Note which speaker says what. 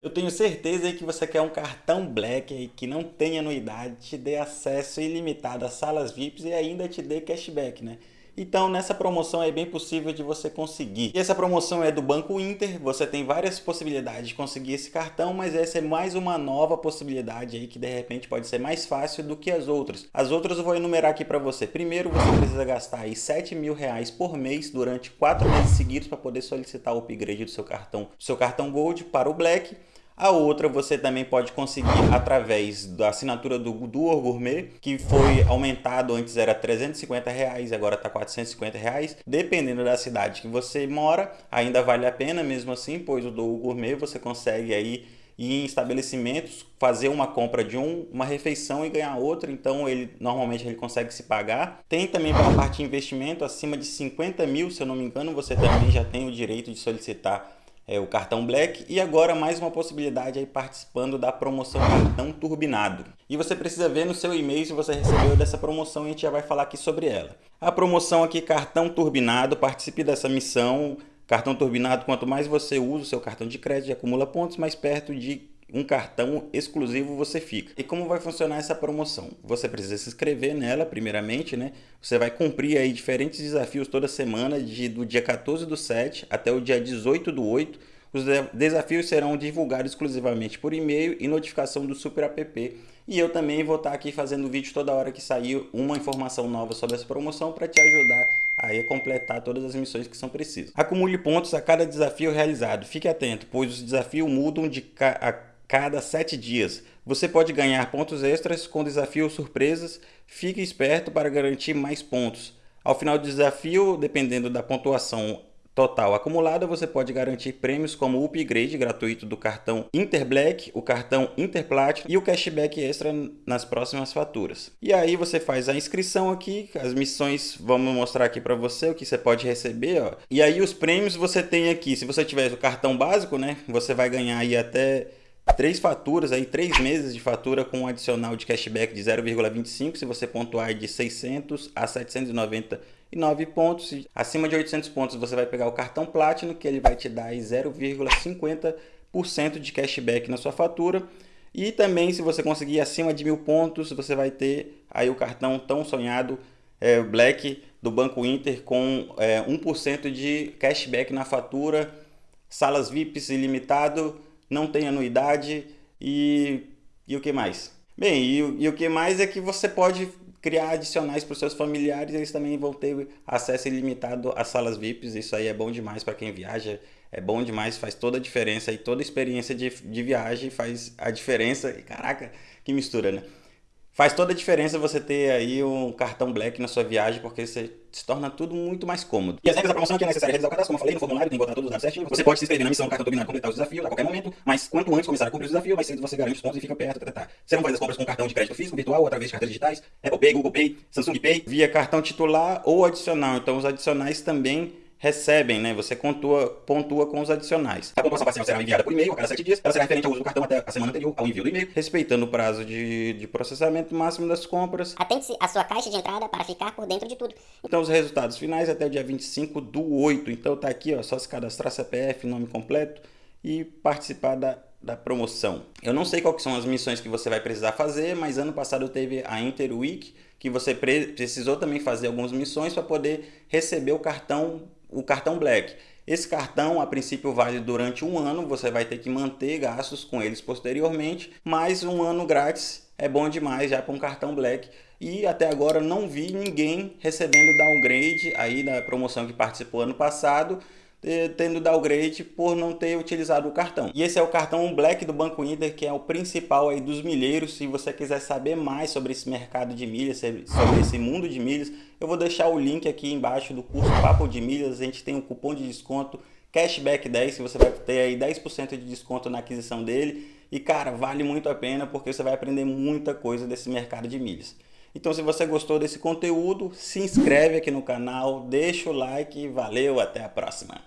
Speaker 1: Eu tenho certeza que você quer um cartão Black que não tem anuidade, te dê acesso ilimitado a salas VIPs e ainda te dê cashback, né? Então nessa promoção é bem possível de você conseguir. E essa promoção é do Banco Inter, você tem várias possibilidades de conseguir esse cartão, mas essa é mais uma nova possibilidade aí que de repente pode ser mais fácil do que as outras. As outras eu vou enumerar aqui para você. Primeiro você precisa gastar aí 7 mil reais por mês durante 4 meses seguidos para poder solicitar o upgrade do seu cartão, do seu cartão Gold para o Black. A outra você também pode conseguir através da assinatura do Duo Gourmet, que foi aumentado, antes era 350 reais, agora está 450 reais. Dependendo da cidade que você mora, ainda vale a pena mesmo assim, pois o Duo Gourmet você consegue aí ir em estabelecimentos, fazer uma compra de um, uma refeição e ganhar outra, então ele normalmente ele consegue se pagar. Tem também para a parte de investimento, acima de 50 mil, se eu não me engano, você também já tem o direito de solicitar é, o cartão Black e agora mais uma possibilidade aí participando da promoção cartão turbinado. E você precisa ver no seu e-mail se você recebeu dessa promoção e a gente já vai falar aqui sobre ela. A promoção aqui cartão turbinado, participe dessa missão. Cartão turbinado, quanto mais você usa o seu cartão de crédito acumula pontos, mais perto de um cartão exclusivo você fica. E como vai funcionar essa promoção? Você precisa se inscrever nela primeiramente, né? Você vai cumprir aí diferentes desafios toda semana, de, do dia 14 do 7 até o dia 18 do 8. Os desafios serão divulgados exclusivamente por e-mail e notificação do Super App. E eu também vou estar aqui fazendo vídeo toda hora que sair uma informação nova sobre essa promoção para te ajudar a completar todas as missões que são precisas. Acumule pontos a cada desafio realizado. Fique atento, pois os desafios mudam de cada 7 dias. Você pode ganhar pontos extras com desafios surpresas. Fique esperto para garantir mais pontos. Ao final do desafio, dependendo da pontuação total acumulada, você pode garantir prêmios como o upgrade gratuito do cartão Interblack, o cartão Interplatinum e o cashback extra nas próximas faturas. E aí você faz a inscrição aqui, as missões vamos mostrar aqui para você o que você pode receber, ó. E aí os prêmios você tem aqui, se você tiver o cartão básico, né, você vai ganhar aí até três faturas, aí, três meses de fatura com um adicional de cashback de 0,25 se você pontuar de 600 a 799 pontos. Acima de 800 pontos você vai pegar o cartão Platinum, que ele vai te dar 0,50% de cashback na sua fatura. E também se você conseguir acima de mil pontos, você vai ter aí o cartão tão sonhado é, Black do Banco Inter com é, 1% de cashback na fatura, salas VIPs ilimitado, não tem anuidade e, e o que mais? Bem, e, e o que mais é que você pode criar adicionais para os seus familiares, eles também vão ter acesso ilimitado às salas VIPs, isso aí é bom demais para quem viaja, é bom demais, faz toda a diferença e toda a experiência de, de viagem faz a diferença, e caraca, que mistura, né? Faz toda a diferença você ter aí um cartão Black na sua viagem, porque você se torna tudo muito mais cômodo. E as regras da promoção aqui é necessário realizar o cadastro, como eu falei, no formulário tem que botar todos os dados certinho. Você pode se inscrever na missão cartão turbinado completar os desafios a qualquer momento, mas quanto antes começar a cumprir o desafio, mais cedo você garante os pontos e fica perto. Tá, tá, tá. Você não faz as compras com cartão de crédito físico, virtual, ou através de carteiras digitais, Apple Pay, Google Pay, Samsung Pay, via cartão titular ou adicional. Então os adicionais também recebem, né? Você pontua, pontua com os adicionais. A pontuação parcial será enviada por e-mail a cada 7 dias. Ela será referente ao uso do cartão até a semana anterior ao envio do e-mail, respeitando o prazo de, de processamento máximo das compras.
Speaker 2: Atente-se à sua caixa de entrada para ficar por dentro de tudo.
Speaker 1: Então, os resultados finais até o dia 25 do 8. Então, tá aqui, ó, só se cadastrar CPF, nome completo e participar da, da promoção. Eu não sei quais são as missões que você vai precisar fazer, mas ano passado teve a Interweek, que você precisou também fazer algumas missões para poder receber o cartão o cartão Black. Esse cartão, a princípio, vale durante um ano, você vai ter que manter gastos com eles posteriormente, mas um ano grátis é bom demais já para um cartão Black. E até agora não vi ninguém recebendo downgrade aí da promoção que participou ano passado, tendo downgrade por não ter utilizado o cartão. E esse é o cartão Black do Banco Inter, que é o principal aí dos milheiros. Se você quiser saber mais sobre esse mercado de milhas, sobre esse mundo de milhas, eu vou deixar o link aqui embaixo do curso Papo de Milhas. A gente tem um cupom de desconto Cashback 10, que você vai ter aí 10% de desconto na aquisição dele. E cara, vale muito a pena porque você vai aprender muita coisa desse mercado de milhas. Então se você gostou desse conteúdo, se inscreve aqui no canal, deixa o like valeu, até a próxima.